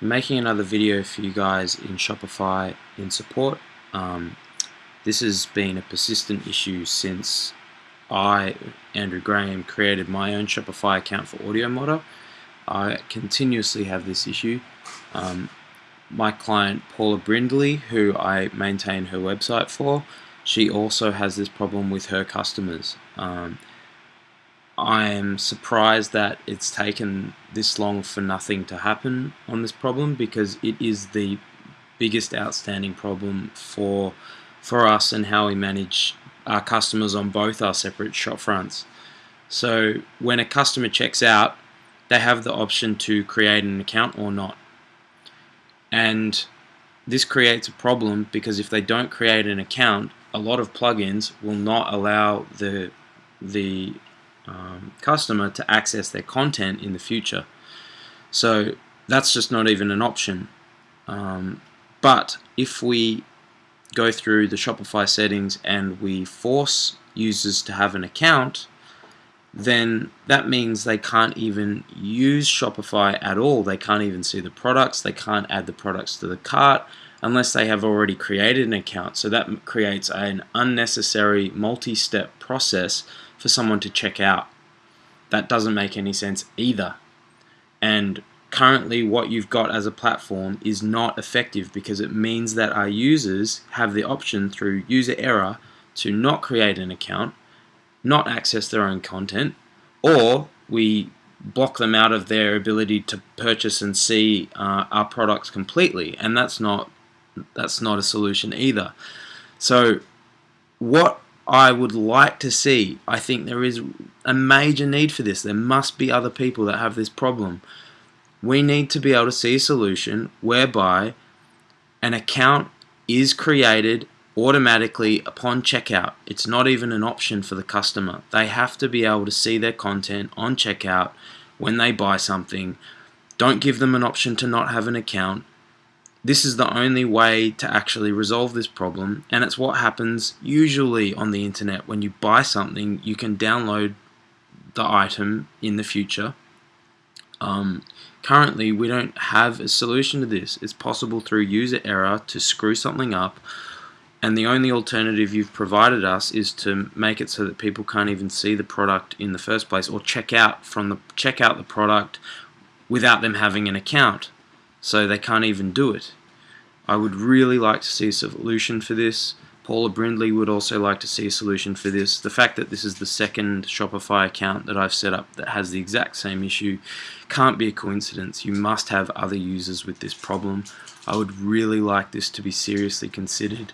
making another video for you guys in Shopify in support. Um, this has been a persistent issue since I, Andrew Graham, created my own Shopify account for Audiomoddr. I continuously have this issue. Um, my client Paula Brindley, who I maintain her website for, she also has this problem with her customers. Um, I am surprised that it's taken this long for nothing to happen on this problem because it is the biggest outstanding problem for for us and how we manage our customers on both our separate shop fronts. So when a customer checks out, they have the option to create an account or not. And this creates a problem because if they don't create an account, a lot of plugins will not allow the the um, customer to access their content in the future. So that's just not even an option. Um, but if we go through the Shopify settings and we force users to have an account, then that means they can't even use Shopify at all. They can't even see the products. They can't add the products to the cart unless they have already created an account. So that creates an unnecessary multi-step process for someone to check out. That doesn't make any sense either. And currently what you've got as a platform is not effective because it means that our users have the option through user error to not create an account, not access their own content, or we block them out of their ability to purchase and see uh, our products completely and that's not that's not a solution either so what I would like to see. I think there is a major need for this. There must be other people that have this problem. We need to be able to see a solution whereby an account is created automatically upon checkout. It's not even an option for the customer. They have to be able to see their content on checkout when they buy something. Don't give them an option to not have an account. This is the only way to actually resolve this problem and it's what happens usually on the internet when you buy something you can download the item in the future. Um, currently we don't have a solution to this. It's possible through user error to screw something up and the only alternative you've provided us is to make it so that people can't even see the product in the first place or check out from the check out the product without them having an account so they can't even do it. I would really like to see a solution for this. Paula Brindley would also like to see a solution for this. The fact that this is the second Shopify account that I've set up that has the exact same issue can't be a coincidence. You must have other users with this problem. I would really like this to be seriously considered